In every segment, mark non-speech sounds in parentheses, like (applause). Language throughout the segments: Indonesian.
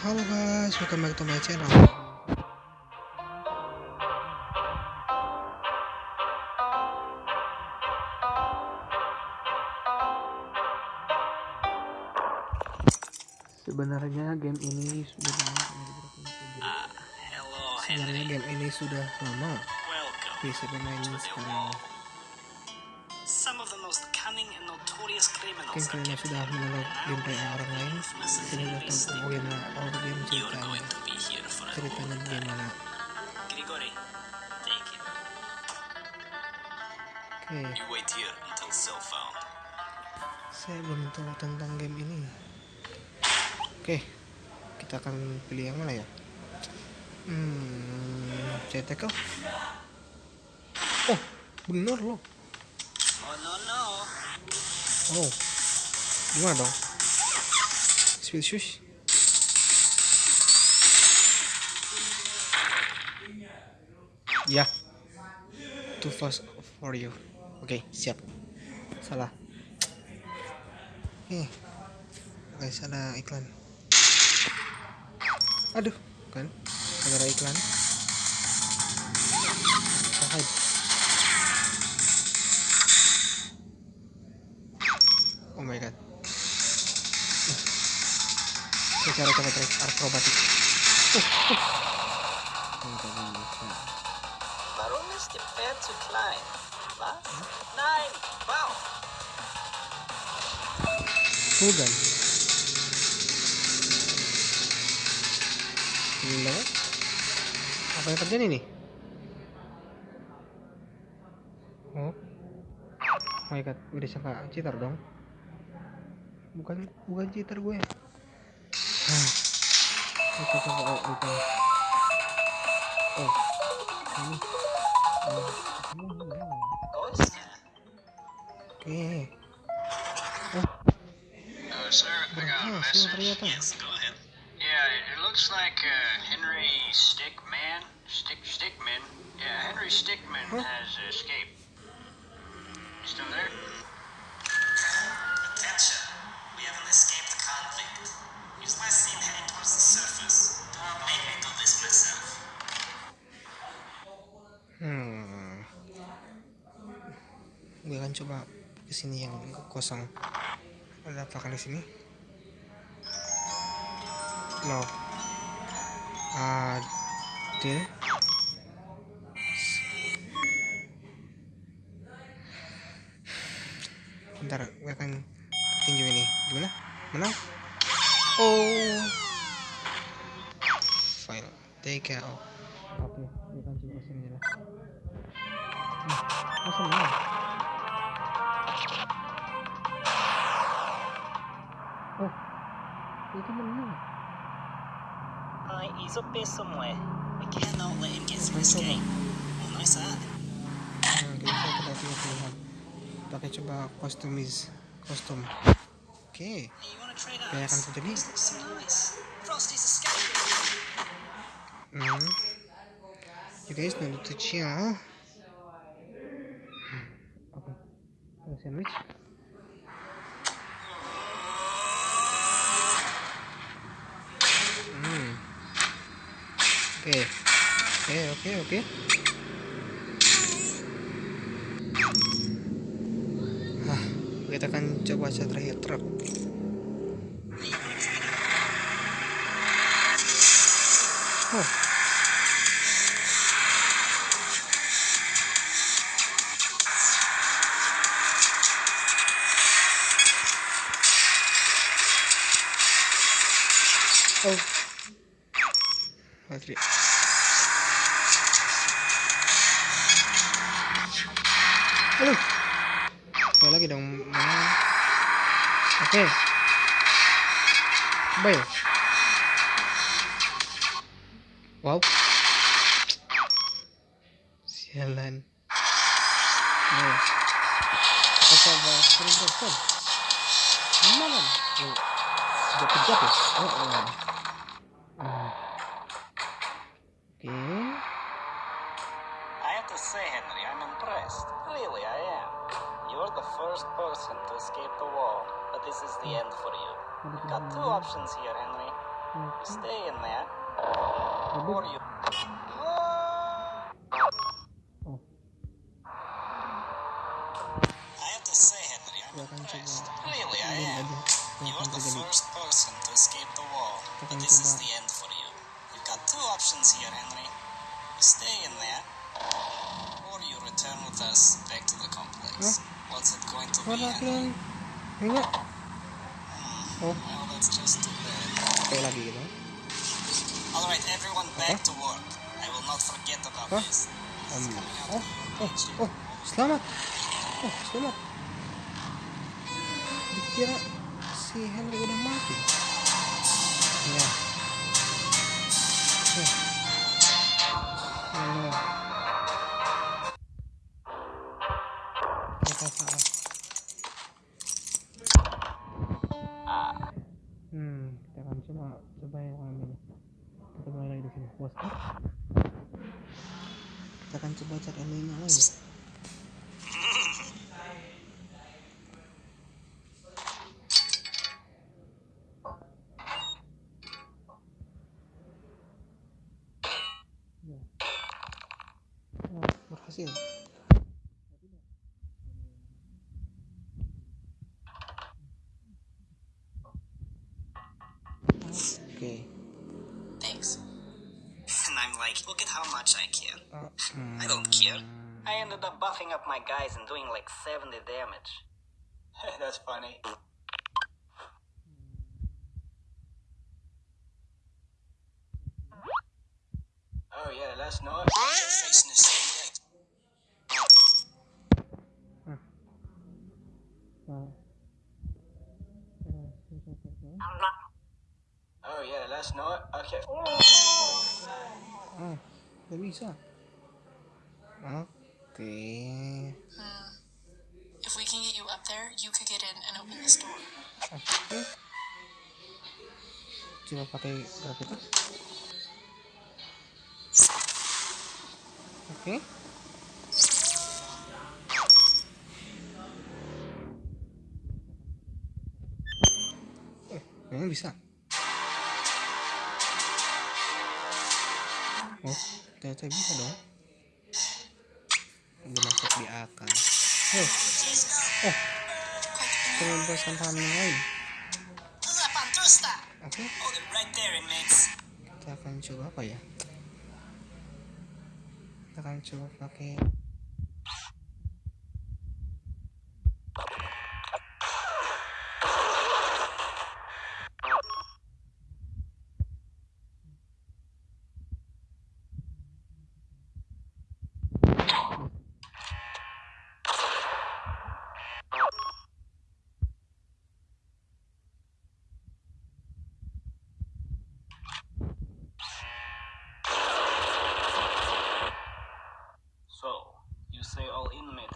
Halo guys, welcome back to my channel. Sebenarnya game ini sudah lama Ah, Sebenarnya game ini sudah lama. To the sekarang. Mungkin kalian sudah menonton gameplay orang lain. Jadi Henry tahu Stick. oh, game ceritanya. Ceritanya gimana? Oke, saya belum tahu tentang game ini. Oke, kita akan pilih yang mana ya? Hmm, CTK. Oh, bener loh. Oh gimana dong? Shush. Ya, too fast for you. Oke, siap. Salah. Oke, guys ada iklan. Aduh, kan? Ada iklan. Oh. My god. Ini cara coba trik akrobatik. Enggak bisa. Wow! Tugan. Gila. Apa yang terjadi nih? Oh. Oh my god, udah sangka cheater dong. Bukan bukan cheater gue. Ah. Kita coba oh, bukan. Oh. Ini. Oh. Oke. Oh, Uh, sir, I got a message. Yes, go ahead. Yeah, it, looks like uh, Henry Stickman, Stick Stickman. Yeah, Henry Stickman Huh? has escaped. Still there? Gue akan coba ke sini yang kosong. Ada apa di sini? No. Ada. Bentar, gue akan tinju ini. Gimana? Menang? Oh. File. Take out. Oke, gue akan coba sini lah. Nah, masa menang? Itu menang. Hi, he's up there somewhere. We cannot let him get through Coba this coba. gate. Oh, nice eye. Nah, kita kita punya pilihan. Pakai coba customize kostum. Oke, Hey, you wanna trade kayak akan eyes? terjadi. This looks so nice. Frosty's escaping. Hmm. You guys know the chill. Oke, ada sandwich. Hmm. Oke, oke, oke, oke. Hah, kita akan coba terakhir truk. Oh. Halo. Sekali lagi dong. Mana? Oke. Baik. Wow. Sialan. Oh. Kita coba sering telepon. Pejat ya? Oh, oh. Ah. Oke. First person to escape the wall, but this is the end for you. You got two options here, Henry. Oke. Stay in there. Or you. Oh, I have to say, Henry, I'm Gua akan coba impressed. Really, I am. You're the first person to escape the wall, but this is the end for you. You've got two options here, Henry. You stay in there, or you return with us back to the complex. Henry? kalian. Enggak. Oh, kayak lagi gitu. All right, everyone, back to work. I will not forget about Hah? this. Um, oh, oh, oh, selamat. Oh, selamat. Dikira si Henry udah mati. Ya. Ya. Sini. Bos. Kita akan coba cek endingnya lagi. Berhasil. Oke. Thanks. Look at how much I care. I don't care. I ended up buffing up my guys and doing like 70 damage. (laughs) That's funny. Oh yeah, last night. Nggak bisa. Oke. If we can get you up there, you could get in and open this door. Oke. Coba pakai gravitas. Oke. Eh, memang bisa. Oh, ternyata bisa dong. Udah masuk di akal. Oh, oh, pembebasan paham yang lain. Oke, kita akan coba apa ya? Kita akan coba pakai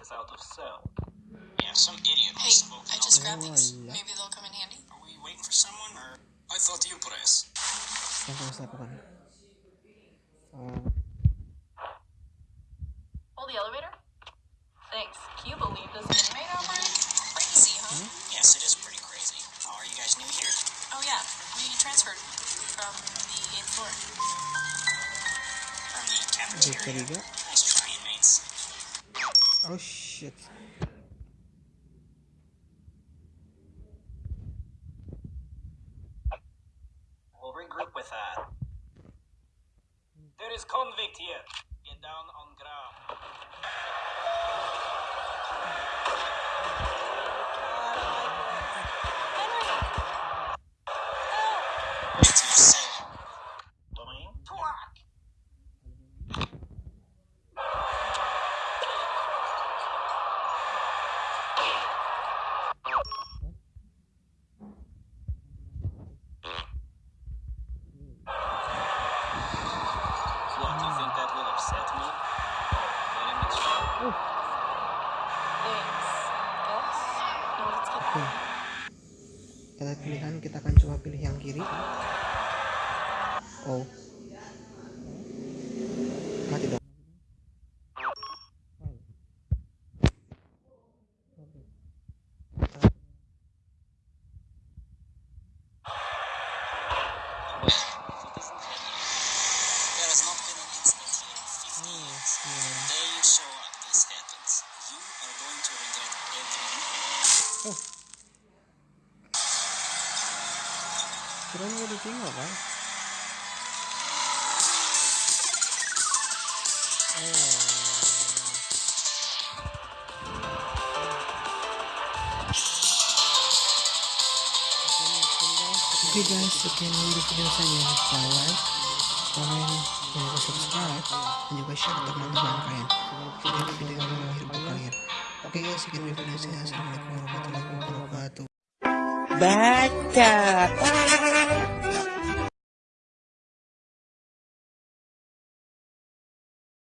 is out of cell? Yeah, some idiot Hey, must have opened I just grabbed these. Oh, yeah. Maybe they'll come in handy. Are we waiting for someone, or I thought you press? yang harus lakukan. Oh, Hold the elevator. Thanks. Can you believe this inmate outbreak? Crazy, huh? Yes, it is pretty crazy. Oh, are you guys new here? Oh yeah, we transferred from the eighth floor. From the di cafeteria? Oh shit. kita akan coba pilih yang kiri. Oh. Mati Oh. Well, tinggal kan Oke guys, sekian dulu video saya. Jangan like, komen, dan juga subscribe, dan juga share ke teman-teman kalian. Jika video yang buat kalian. Oke guys, sekian video saya. Assalamualaikum warahmatullahi wabarakatuh. Baca.